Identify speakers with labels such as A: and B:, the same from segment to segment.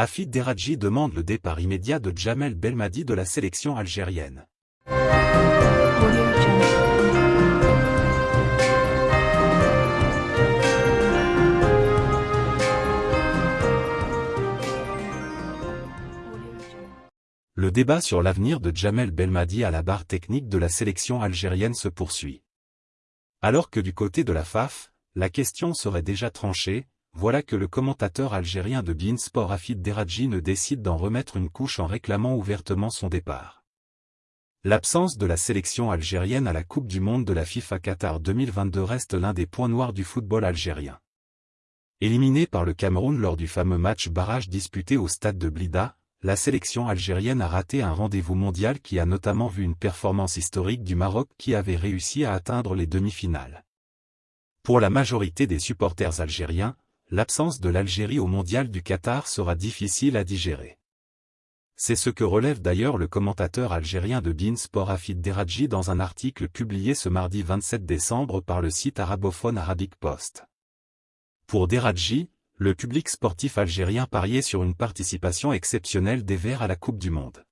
A: Afid Deradji demande le départ immédiat de Jamel Belmadi de la sélection algérienne. Le débat sur l'avenir de Jamel Belmadi à la barre technique de la sélection algérienne se poursuit. Alors que du côté de la FAF, la question serait déjà tranchée, voilà que le commentateur algérien de Beansport Afid Deradji ne décide d'en remettre une couche en réclamant ouvertement son départ. L'absence de la sélection algérienne à la Coupe du Monde de la FIFA Qatar 2022 reste l'un des points noirs du football algérien. Éliminé par le Cameroun lors du fameux match barrage disputé au stade de Blida, la sélection algérienne a raté un rendez-vous mondial qui a notamment vu une performance historique du Maroc qui avait réussi à atteindre les demi-finales. Pour la majorité des supporters algériens, l'absence de l'Algérie au mondial du Qatar sera difficile à digérer. C'est ce que relève d'ailleurs le commentateur algérien de Bein Sport Afid Deradji dans un article publié ce mardi 27 décembre par le site arabophone Arabic Post. Pour Deradji, le public sportif algérien pariait sur une participation exceptionnelle des Verts à la Coupe du Monde.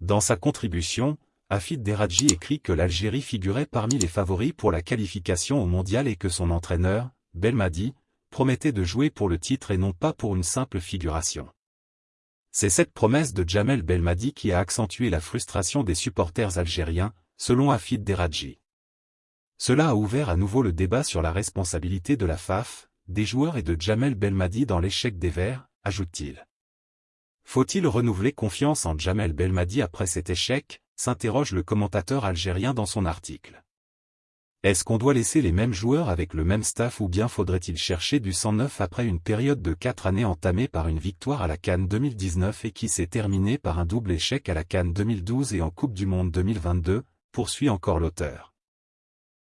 A: Dans sa contribution, Afid Deradji écrit que l'Algérie figurait parmi les favoris pour la qualification au mondial et que son entraîneur, Belmadi, promettait de jouer pour le titre et non pas pour une simple figuration. C'est cette promesse de Jamel Belmadi qui a accentué la frustration des supporters algériens, selon Afid Deradji. Cela a ouvert à nouveau le débat sur la responsabilité de la FAF, des joueurs et de Jamel Belmadi dans l'échec des Verts, ajoute-t-il. Faut-il renouveler confiance en Jamel Belmadi après cet échec s'interroge le commentateur algérien dans son article. Est-ce qu'on doit laisser les mêmes joueurs avec le même staff ou bien faudrait-il chercher du 109 après une période de 4 années entamée par une victoire à la Cannes 2019 et qui s'est terminée par un double échec à la Cannes 2012 et en Coupe du Monde 2022, poursuit encore l'auteur.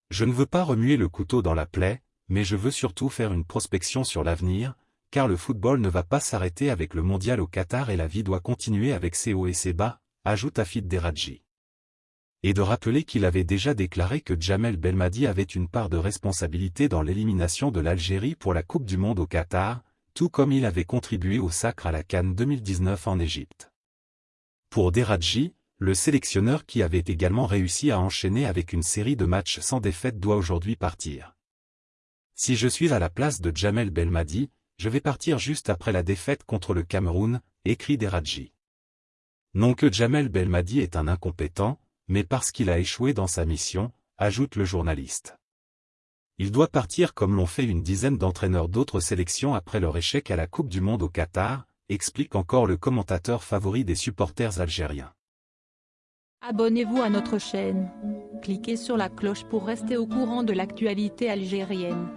A: Je ne veux pas remuer le couteau dans la plaie, mais je veux surtout faire une prospection sur l'avenir, car le football ne va pas s'arrêter avec le mondial au Qatar et la vie doit continuer avec ses hauts et ses bas, ajoute Afid Deradji et de rappeler qu'il avait déjà déclaré que Jamel Belmadi avait une part de responsabilité dans l'élimination de l'Algérie pour la Coupe du Monde au Qatar, tout comme il avait contribué au sacre à la Cannes 2019 en Égypte. Pour Deradji, le sélectionneur qui avait également réussi à enchaîner avec une série de matchs sans défaite doit aujourd'hui partir. Si je suis à la place de Jamel Belmadi, je vais partir juste après la défaite contre le Cameroun, écrit Deradji. Non que Jamel Belmadi est un incompétent, mais parce qu'il a échoué dans sa mission, ajoute le journaliste. Il doit partir comme l'ont fait une dizaine d'entraîneurs d'autres sélections après leur échec à la Coupe du Monde au Qatar, explique encore le commentateur favori des supporters algériens.
B: Abonnez-vous à notre chaîne. Cliquez sur la cloche pour rester au courant de l'actualité algérienne.